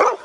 Oh!